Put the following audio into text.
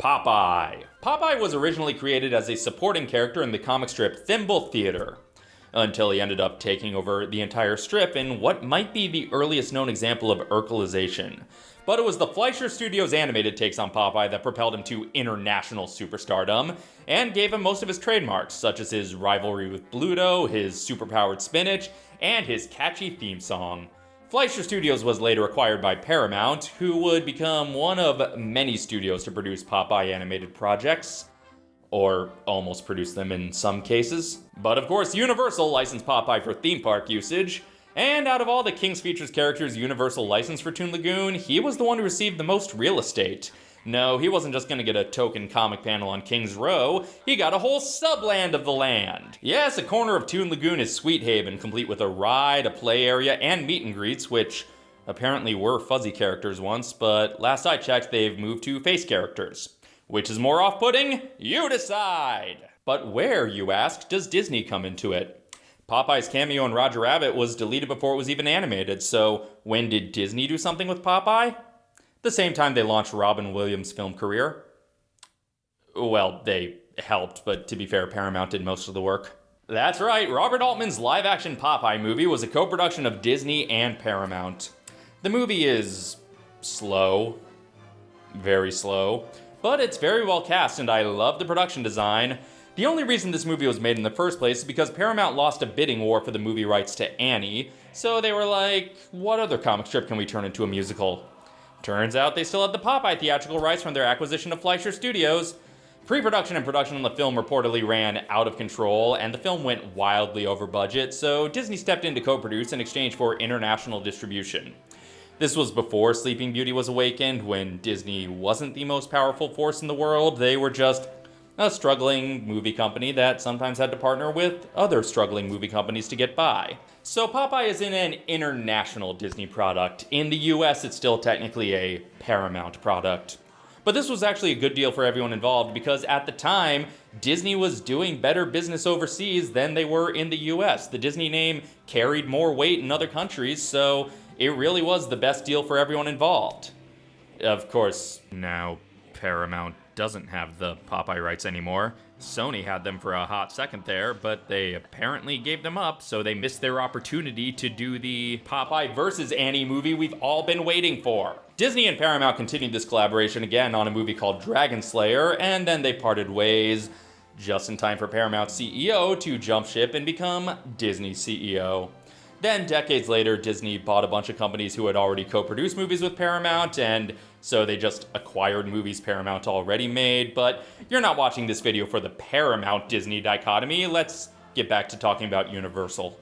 Popeye. Popeye was originally created as a supporting character in the comic strip Thimble Theater, until he ended up taking over the entire strip in what might be the earliest known example of Urkelization. But it was the Fleischer Studios animated takes on Popeye that propelled him to international superstardom and gave him most of his trademarks, such as his rivalry with Bluto, his superpowered spinach, and his catchy theme song. Fleischer Studios was later acquired by Paramount, who would become one of many studios to produce Popeye animated projects. Or almost produce them in some cases. But of course, Universal licensed Popeye for theme park usage, and out of all the King's Features characters Universal licensed for Toon Lagoon, he was the one who received the most real estate. No, he wasn't just gonna get a token comic panel on King's Row, he got a whole subland of the land. Yes, a corner of Toon Lagoon is Sweethaven, complete with a ride, a play area, and meet and greets, which apparently were fuzzy characters once, but last I checked, they've moved to face characters. Which is more off putting? You decide! But where, you ask, does Disney come into it? Popeye's cameo in Roger Rabbit was deleted before it was even animated, so when did Disney do something with Popeye? The same time they launched Robin Williams' film career. Well, they helped, but to be fair, Paramount did most of the work. That's right, Robert Altman's live action Popeye movie was a co production of Disney and Paramount. The movie is slow, very slow, but it's very well cast and I love the production design. The only reason this movie was made in the first place is because Paramount lost a bidding war for the movie rights to Annie, so they were like, what other comic strip can we turn into a musical? Turns out they still had the Popeye theatrical rights from their acquisition of Fleischer Studios. Pre-production and production on the film reportedly ran out of control, and the film went wildly over budget, so Disney stepped in to co-produce in exchange for international distribution. This was before Sleeping Beauty was awakened, when Disney wasn't the most powerful force in the world, they were just a struggling movie company that sometimes had to partner with other struggling movie companies to get by. So Popeye is in an international Disney product. In the US, it's still technically a Paramount product. But this was actually a good deal for everyone involved because at the time, Disney was doing better business overseas than they were in the US. The Disney name carried more weight in other countries, so it really was the best deal for everyone involved. Of course, now Paramount doesn't have the Popeye rights anymore. Sony had them for a hot second there, but they apparently gave them up, so they missed their opportunity to do the Popeye versus Annie movie we've all been waiting for. Disney and Paramount continued this collaboration again on a movie called Dragonslayer, and then they parted ways just in time for Paramount CEO to jump ship and become Disney CEO. Then, decades later, Disney bought a bunch of companies who had already co-produced movies with Paramount, and so they just acquired movies Paramount already made. But you're not watching this video for the Paramount-Disney dichotomy. Let's get back to talking about Universal.